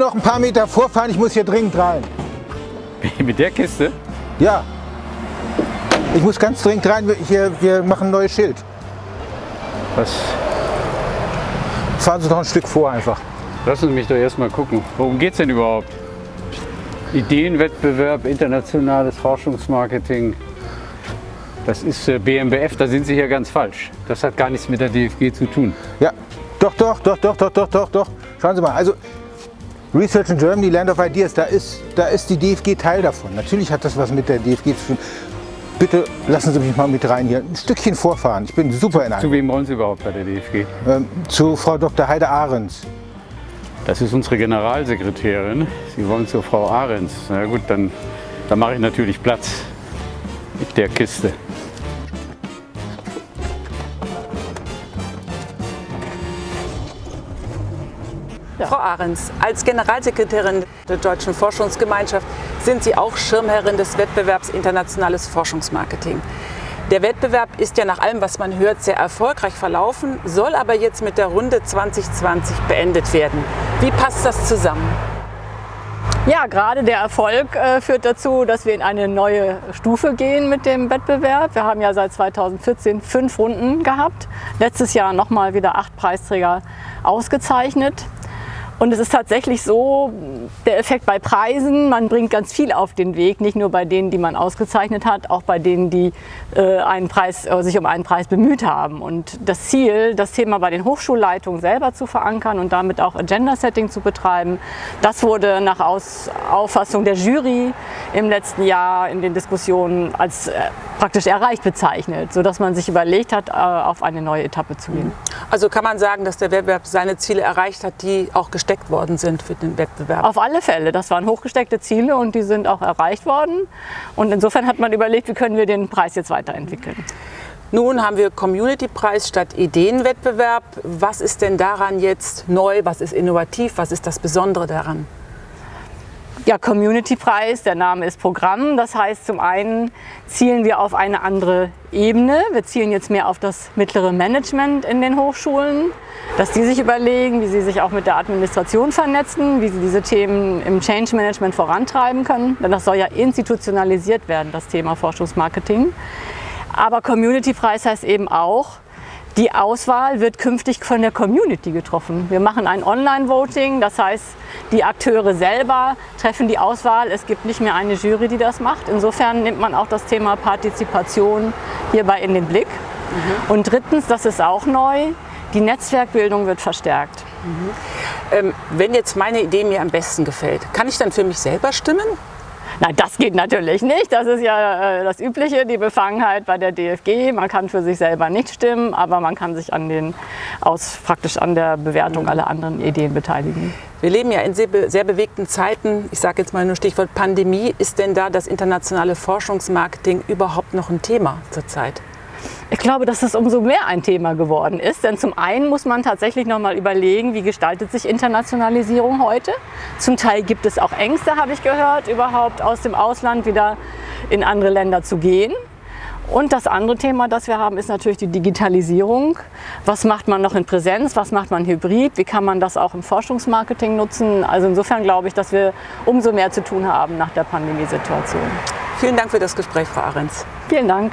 noch ein paar Meter vorfahren? Ich muss hier dringend rein. Mit der Kiste? Ja. Ich muss ganz dringend rein. Wir, hier, wir machen ein neues Schild. Was? Fahren Sie doch ein Stück vor einfach. Lassen Sie mich doch erstmal gucken. Worum geht es denn überhaupt? Ideenwettbewerb, internationales Forschungsmarketing. Das ist äh, BMBF, da sind Sie hier ganz falsch. Das hat gar nichts mit der DFG zu tun. Ja, doch, doch, doch, doch, doch, doch, doch, doch. Schauen Sie mal, also Research in Germany, Land of Ideas, da ist, da ist die DFG Teil davon. Natürlich hat das was mit der DFG zu tun. Bitte lassen Sie mich mal mit rein hier. Ein Stückchen vorfahren. Ich bin super in Zu einem. wem wollen Sie überhaupt bei der DFG? Ähm, zu Frau Dr. Heide Ahrens. Das ist unsere Generalsekretärin. Sie wollen zur Frau Ahrens. Na gut, dann, dann mache ich natürlich Platz mit der Kiste. Frau Ahrens, als Generalsekretärin der Deutschen Forschungsgemeinschaft sind Sie auch Schirmherrin des Wettbewerbs Internationales Forschungsmarketing. Der Wettbewerb ist ja nach allem, was man hört, sehr erfolgreich verlaufen, soll aber jetzt mit der Runde 2020 beendet werden. Wie passt das zusammen? Ja, gerade der Erfolg äh, führt dazu, dass wir in eine neue Stufe gehen mit dem Wettbewerb. Wir haben ja seit 2014 fünf Runden gehabt. Letztes Jahr nochmal wieder acht Preisträger ausgezeichnet. Und es ist tatsächlich so, der Effekt bei Preisen, man bringt ganz viel auf den Weg, nicht nur bei denen, die man ausgezeichnet hat, auch bei denen, die äh, einen Preis, äh, sich um einen Preis bemüht haben. Und das Ziel, das Thema bei den Hochschulleitungen selber zu verankern und damit auch Agenda-Setting zu betreiben, das wurde nach Aus Auffassung der Jury im letzten Jahr in den Diskussionen als äh, praktisch erreicht bezeichnet, sodass man sich überlegt hat, äh, auf eine neue Etappe zu gehen. Also kann man sagen, dass der Wettbewerb seine Ziele erreicht hat, die auch gesteckt worden sind für den Wettbewerb? Auf alle Fälle. Das waren hochgesteckte Ziele und die sind auch erreicht worden. Und insofern hat man überlegt, wie können wir den Preis jetzt weiterentwickeln. Nun haben wir Community-Preis statt Ideenwettbewerb. Was ist denn daran jetzt neu? Was ist innovativ? Was ist das Besondere daran? Ja, Community-Preis, der Name ist Programm. Das heißt, zum einen zielen wir auf eine andere Ebene. Wir zielen jetzt mehr auf das mittlere Management in den Hochschulen, dass die sich überlegen, wie sie sich auch mit der Administration vernetzen, wie sie diese Themen im Change Management vorantreiben können. Denn das soll ja institutionalisiert werden, das Thema Forschungsmarketing. Aber Community-Preis heißt eben auch, die Auswahl wird künftig von der Community getroffen. Wir machen ein Online-Voting, das heißt, die Akteure selber treffen die Auswahl. Es gibt nicht mehr eine Jury, die das macht. Insofern nimmt man auch das Thema Partizipation hierbei in den Blick. Mhm. Und drittens, das ist auch neu, die Netzwerkbildung wird verstärkt. Mhm. Ähm, wenn jetzt meine Idee mir am besten gefällt, kann ich dann für mich selber stimmen? Nein, das geht natürlich nicht. Das ist ja äh, das Übliche, die Befangenheit bei der DFG. Man kann für sich selber nicht stimmen, aber man kann sich an den, aus, praktisch an der Bewertung aller anderen Ideen beteiligen. Wir leben ja in sehr, sehr bewegten Zeiten. Ich sage jetzt mal nur Stichwort Pandemie. Ist denn da das internationale Forschungsmarketing überhaupt noch ein Thema zurzeit? Ich glaube, dass es umso mehr ein Thema geworden ist. Denn zum einen muss man tatsächlich noch mal überlegen, wie gestaltet sich Internationalisierung heute. Zum Teil gibt es auch Ängste, habe ich gehört, überhaupt aus dem Ausland wieder in andere Länder zu gehen. Und das andere Thema, das wir haben, ist natürlich die Digitalisierung. Was macht man noch in Präsenz? Was macht man hybrid? Wie kann man das auch im Forschungsmarketing nutzen? Also insofern glaube ich, dass wir umso mehr zu tun haben nach der Pandemiesituation. Vielen Dank für das Gespräch, Frau Ahrens. Vielen Dank.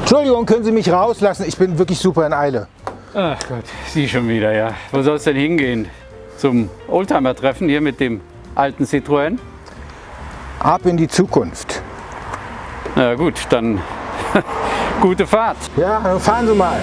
Entschuldigung, können Sie mich rauslassen? Ich bin wirklich super in Eile. Ach Gott, Sie schon wieder, ja. Wo soll es denn hingehen? Zum Oldtimer-Treffen hier mit dem alten Citroën? Ab in die Zukunft. Na gut, dann gute Fahrt. Ja, dann fahren Sie mal.